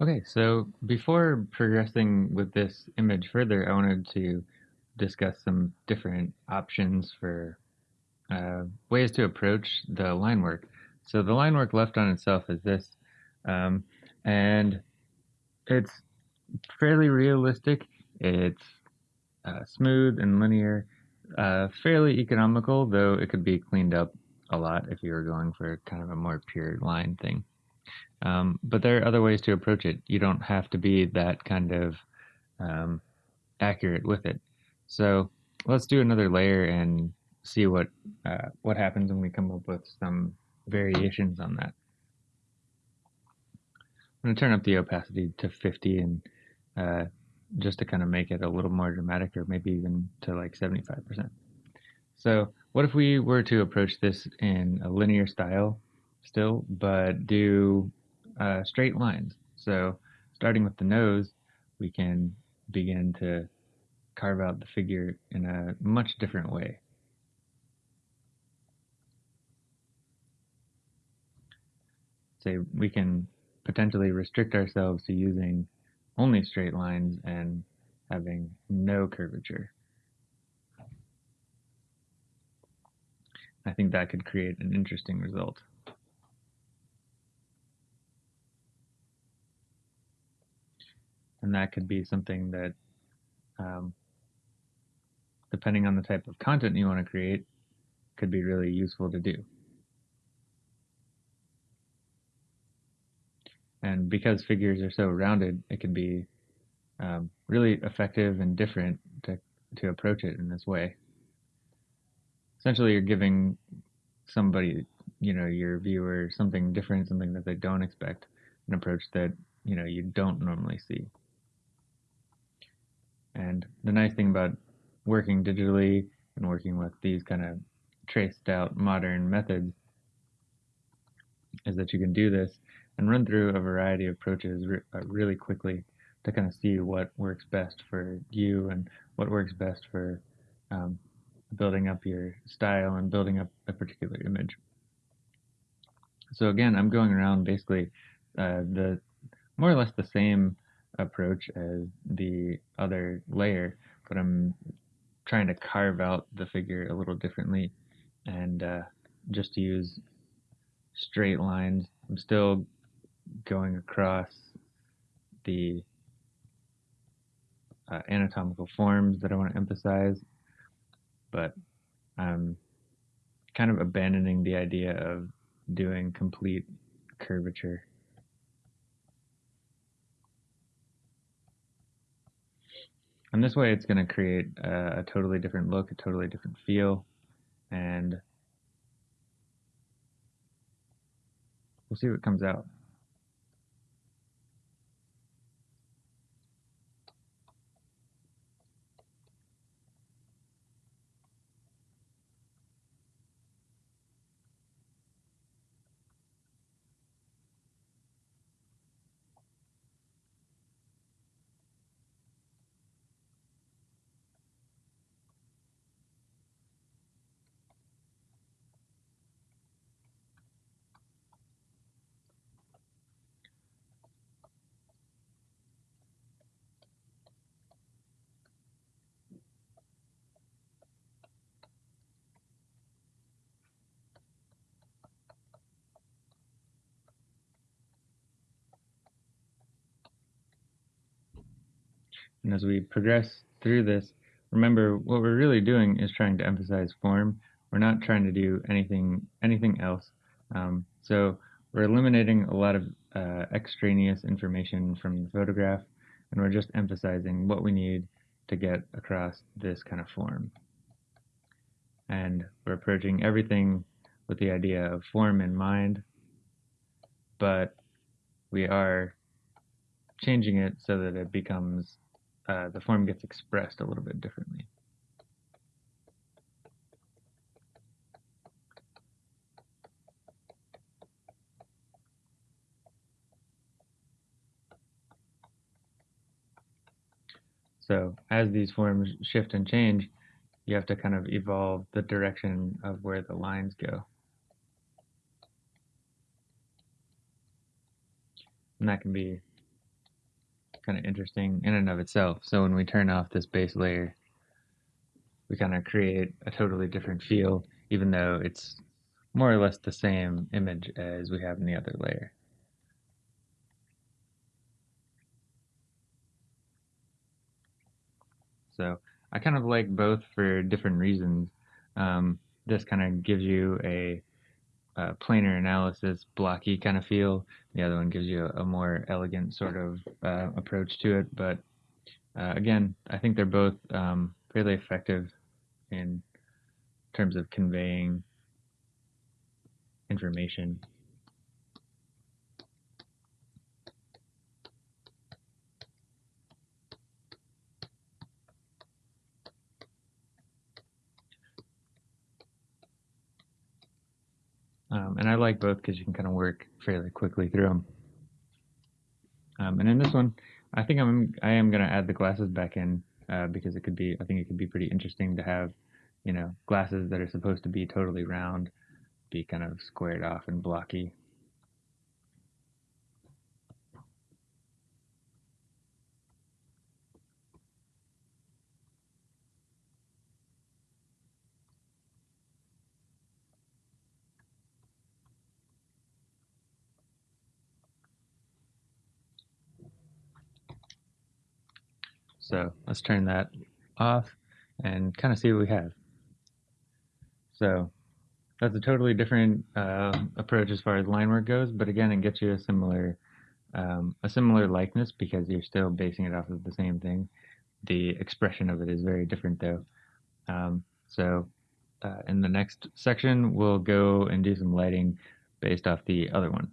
Okay, so before progressing with this image further, I wanted to discuss some different options for uh, ways to approach the line work. So the line work left on itself is this, um, and it's fairly realistic. It's uh, smooth and linear, uh, fairly economical, though it could be cleaned up a lot if you were going for kind of a more pure line thing. Um, but there are other ways to approach it. You don't have to be that kind of um, accurate with it. So let's do another layer and see what uh, what happens when we come up with some variations on that. I'm going to turn up the opacity to 50 and uh, just to kind of make it a little more dramatic or maybe even to like 75%. So what if we were to approach this in a linear style still, but do uh, straight lines. So starting with the nose, we can begin to carve out the figure in a much different way. Say we can potentially restrict ourselves to using only straight lines and having no curvature. I think that could create an interesting result. And that could be something that, um, depending on the type of content you want to create, could be really useful to do. And because figures are so rounded, it can be um, really effective and different to, to approach it in this way. Essentially, you're giving somebody, you know, your viewer something different, something that they don't expect, an approach that, you know, you don't normally see. And the nice thing about working digitally and working with these kind of traced out modern methods is that you can do this and run through a variety of approaches re uh, really quickly to kind of see what works best for you and what works best for um, building up your style and building up a particular image. So again, I'm going around basically uh, the more or less the same approach as the other layer, but I'm trying to carve out the figure a little differently and uh, just use straight lines. I'm still going across the uh, anatomical forms that I want to emphasize, but I'm kind of abandoning the idea of doing complete curvature. And this way it's going to create a, a totally different look, a totally different feel, and we'll see what comes out. And as we progress through this, remember what we're really doing is trying to emphasize form. We're not trying to do anything anything else. Um, so we're eliminating a lot of uh, extraneous information from the photograph, and we're just emphasizing what we need to get across this kind of form. And we're approaching everything with the idea of form in mind, but we are changing it so that it becomes uh, the form gets expressed a little bit differently. So as these forms shift and change, you have to kind of evolve the direction of where the lines go. And that can be kind of interesting in and of itself. So when we turn off this base layer, we kind of create a totally different feel, even though it's more or less the same image as we have in the other layer. So I kind of like both for different reasons. Um, this kind of gives you a, a, planar analysis, blocky kind of feel. The other one gives you a, a more elegant sort of uh, approach to it. But uh, again, I think they're both um, fairly effective in terms of conveying information. Um, and I like both because you can kind of work fairly quickly through them. Um, and in this one, I think I'm I am going to add the glasses back in uh, because it could be I think it could be pretty interesting to have you know glasses that are supposed to be totally round be kind of squared off and blocky. So let's turn that off and kind of see what we have. So that's a totally different uh, approach as far as line work goes, but again, it gets you a similar um, a similar likeness because you're still basing it off of the same thing. The expression of it is very different though. Um, so uh, in the next section, we'll go and do some lighting based off the other one.